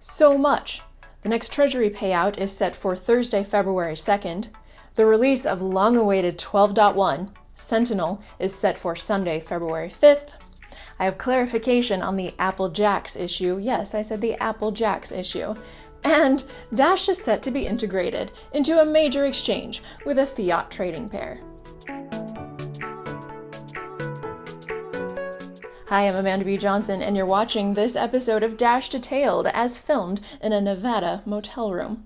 So much. The next Treasury payout is set for Thursday, February 2nd. The release of long-awaited 12.1, Sentinel, is set for Sunday, February 5th. I have clarification on the Apple Jacks issue. Yes, I said the Apple Jacks issue. And Dash is set to be integrated into a major exchange with a fiat trading pair. Hi, I'm Amanda B. Johnson, and you're watching this episode of Dash Detailed as filmed in a Nevada motel room.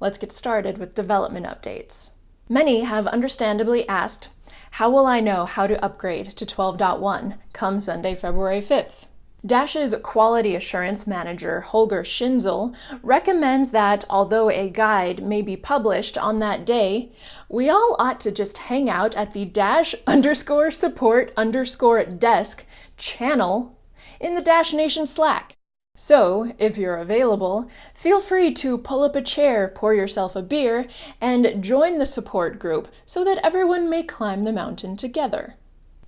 Let's get started with development updates. Many have understandably asked, how will I know how to upgrade to 12.1 come Sunday, February 5th? Dash's quality assurance manager, Holger Schinzel, recommends that although a guide may be published on that day, we all ought to just hang out at the dash underscore support underscore desk channel in the Dash Nation Slack. So, if you're available, feel free to pull up a chair, pour yourself a beer, and join the support group so that everyone may climb the mountain together.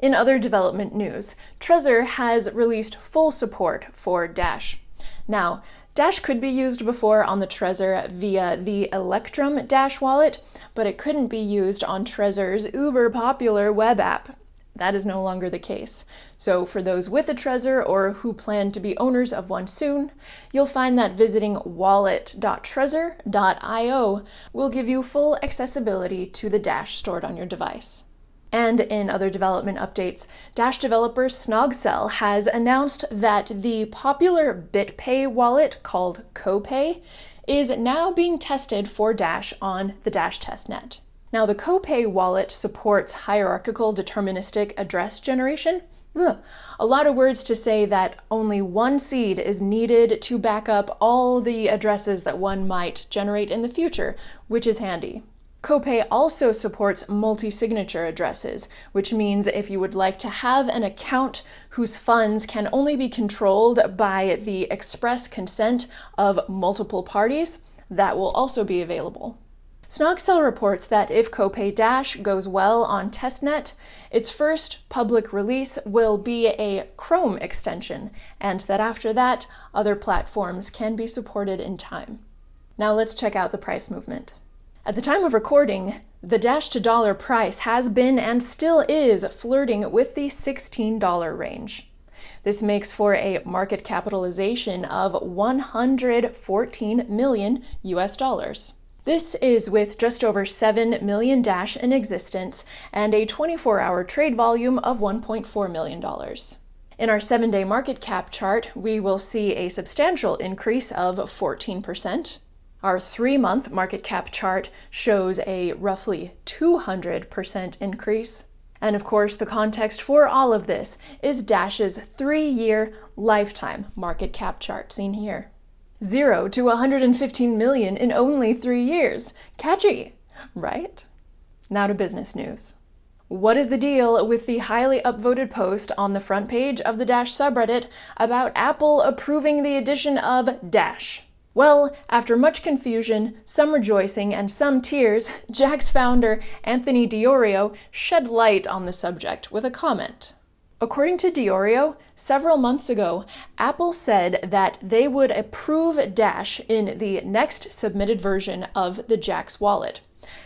In other development news, Trezor has released full support for Dash. Now, Dash could be used before on the Trezor via the Electrum Dash wallet, but it couldn't be used on Trezor's uber popular web app. That is no longer the case. So for those with a Trezor or who plan to be owners of one soon, you'll find that visiting wallet.trezor.io will give you full accessibility to the Dash stored on your device. And in other development updates, Dash developer Snogcel has announced that the popular BitPay wallet called CoPay is now being tested for Dash on the Dash testnet. Now, the CoPay wallet supports hierarchical deterministic address generation. Ugh. A lot of words to say that only one seed is needed to back up all the addresses that one might generate in the future, which is handy. CoPay also supports multi-signature addresses, which means if you would like to have an account whose funds can only be controlled by the express consent of multiple parties, that will also be available. Snogcel reports that if CoPay Dash goes well on testnet, its first public release will be a Chrome extension, and that after that, other platforms can be supported in time. Now let's check out the price movement. At the time of recording, the Dash to dollar price has been and still is flirting with the $16 range. This makes for a market capitalization of 114 million US dollars. This is with just over 7 million Dash in existence and a 24-hour trade volume of $1.4 million. In our seven-day market cap chart, we will see a substantial increase of 14%. Our three-month market cap chart shows a roughly 200% increase. And of course, the context for all of this is Dash's three-year lifetime market cap chart seen here. Zero to 115 million in only three years. Catchy, right? Now to business news. What is the deal with the highly upvoted post on the front page of the Dash subreddit about Apple approving the addition of Dash? Well, after much confusion, some rejoicing, and some tears, Jaxx founder, Anthony Di Iorio, shed light on the subject with a comment. According to Di Iorio, several months ago, Apple said that they would approve Dash in the next submitted version of the Jaxx wallet.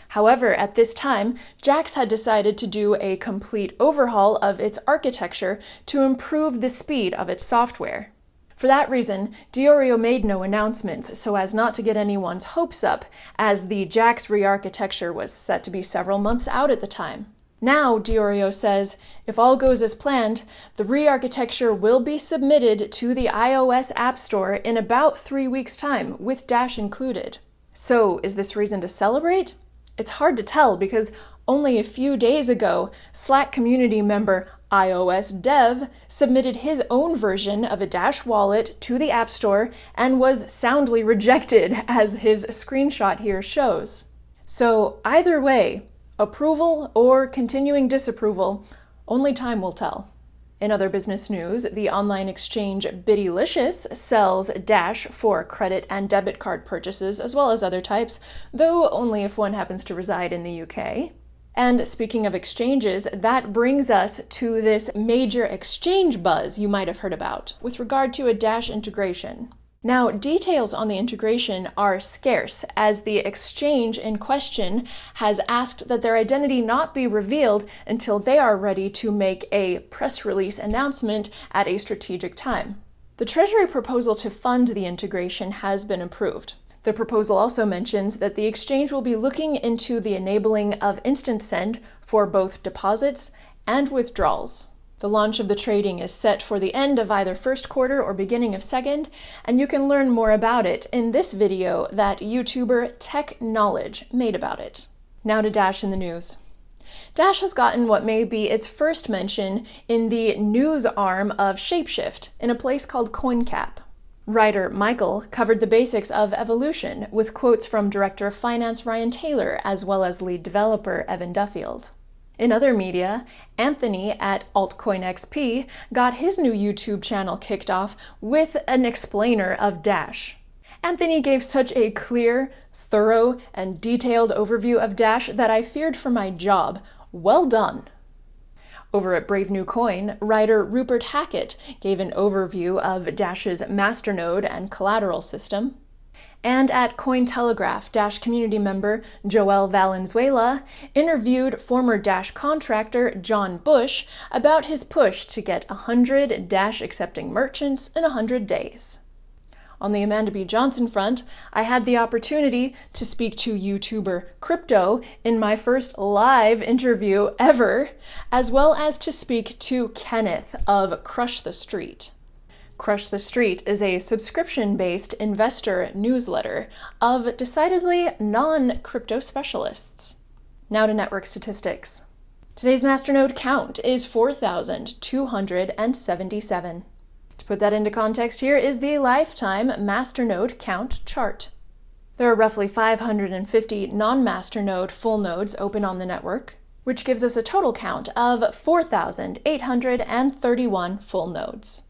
However, at this time, Jaxx had decided to do a complete overhaul of its architecture to improve the speed of its software. For that reason, Di Iorio made no announcements so as not to get anyone's hopes up, as the Jaxx re-architecture was set to be several months out at the time. Now, Di Iorio says, if all goes as planned, the re-architecture will be submitted to the iOS App Store in about three weeks' time, with Dash included. So, is this reason to celebrate? It's hard to tell because only a few days ago, Slack community member iOS Dev submitted his own version of a Dash wallet to the App Store and was soundly rejected, as his screenshot here shows. So either way, approval or continuing disapproval, only time will tell. In other business news, the online exchange Bittylicious sells Dash for credit and debit card purchases as well as other types, though only if one happens to reside in the UK. And speaking of exchanges, that brings us to this major exchange buzz you might have heard about with regard to a Dash integration. Now, details on the integration are scarce, as the exchange in question has asked that their identity not be revealed until they are ready to make a press release announcement at a strategic time. The Treasury proposal to fund the integration has been approved. The proposal also mentions that the exchange will be looking into the enabling of instant send for both deposits and withdrawals. The launch of the trading is set for the end of either first quarter or beginning of second, and you can learn more about it in this video that YouTuber Tech Knowledge made about it. Now to Dash in the news. Dash has gotten what may be its first mention in the news arm of Shapeshift in a place called CoinCap. Writer Michael covered the basics of evolution with quotes from Director of Finance Ryan Taylor as well as lead developer Evan Duffield. In other media, Anthony at AltcoinXP got his new YouTube channel kicked off with an explainer of Dash. Anthony gave such a clear, thorough, and detailed overview of Dash that I feared for my job. Well done! Over at Brave New Coin, writer Rupert Hackett gave an overview of Dash's masternode and collateral system. And at Cointelegraph, Dash community member Joel Valenzuela interviewed former Dash contractor John Bush about his push to get 100 Dash accepting merchants in 100 days. On the Amanda B. Johnson front, I had the opportunity to speak to YouTuber Crypto in my first live interview ever, as well as to speak to Kenneth of Crush the Street. Crush the Street is a subscription based investor newsletter of decidedly non crypto specialists. Now to network statistics. Today's masternode count is 4,277. Put that into context, here is the lifetime masternode count chart. There are roughly 550 non masternode full nodes open on the network, which gives us a total count of 4,831 full nodes.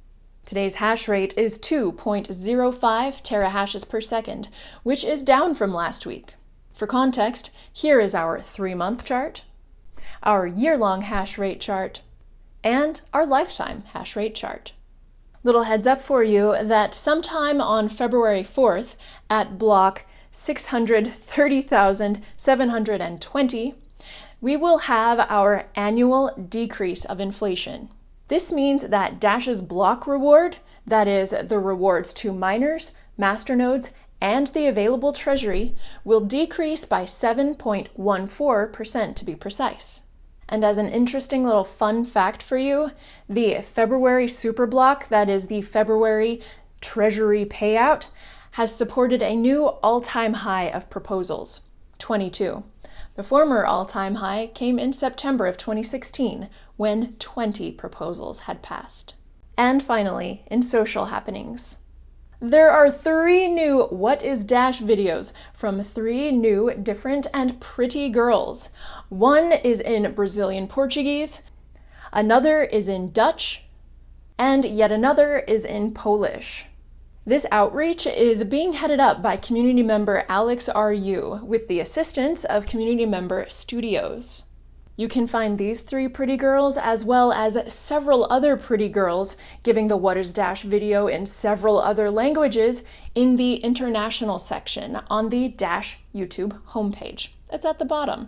Today's hash rate is 2.05 terahashes per second, which is down from last week. For context, here is our three-month chart, our year-long hash rate chart, and our lifetime hash rate chart. Little heads up for you that sometime on February 4th at block 630,720, we will have our annual decrease of inflation. This means that Dash's block reward, that is, the rewards to miners, masternodes, and the available treasury, will decrease by 7.14% to be precise. And as an interesting little fun fact for you, the February superblock, that is the February treasury payout, has supported a new all-time high of proposals, 22. The former all-time high came in September of 2016, when 20 proposals had passed. And finally, in social happenings. There are three new What is Dash videos from three new, different, and pretty girls. One is in Brazilian Portuguese, another is in Dutch, and yet another is in Polish. This outreach is being headed up by community member Alex RU with the assistance of community member Studios. You can find these three pretty girls as well as several other pretty girls giving the What is Dash video in several other languages in the international section on the Dash YouTube homepage. It's at the bottom.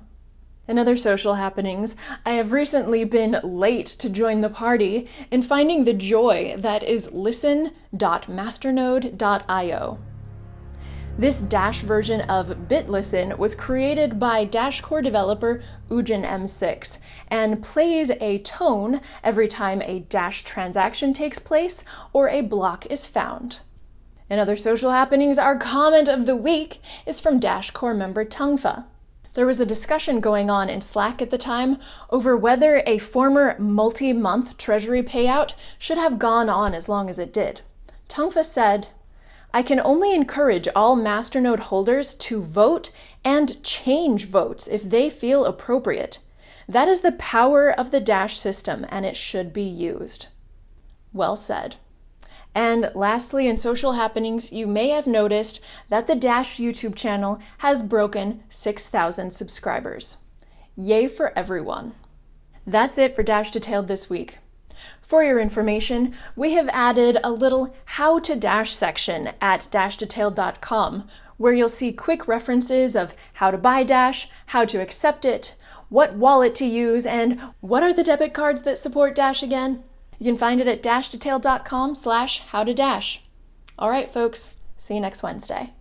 In other social happenings, I have recently been late to join the party in finding the joy that is listen.masternode.io. This Dash version of BitListen was created by Dash core developer UdjinM6 and plays a tone every time a Dash transaction takes place or a block is found. In other social happenings, our comment of the week is from Dash core member Tungfa. There was a discussion going on in Slack at the time over whether a former multi-month treasury payout should have gone on as long as it did. Tungfa said, I can only encourage all masternode holders to vote and change votes if they feel appropriate. That is the power of the Dash system and it should be used. Well said. And lastly, in social happenings, you may have noticed that the Dash YouTube channel has broken 6,000 subscribers. Yay for everyone. That's it for Dash Detailed this week. For your information, we have added a little How to Dash section at dashdetailed.com, where you'll see quick references of how to buy Dash, how to accept it, what wallet to use, and what are the debit cards that support Dash again? You can find it at dashdetailed.com slash how to dash. All right, folks, see you next Wednesday.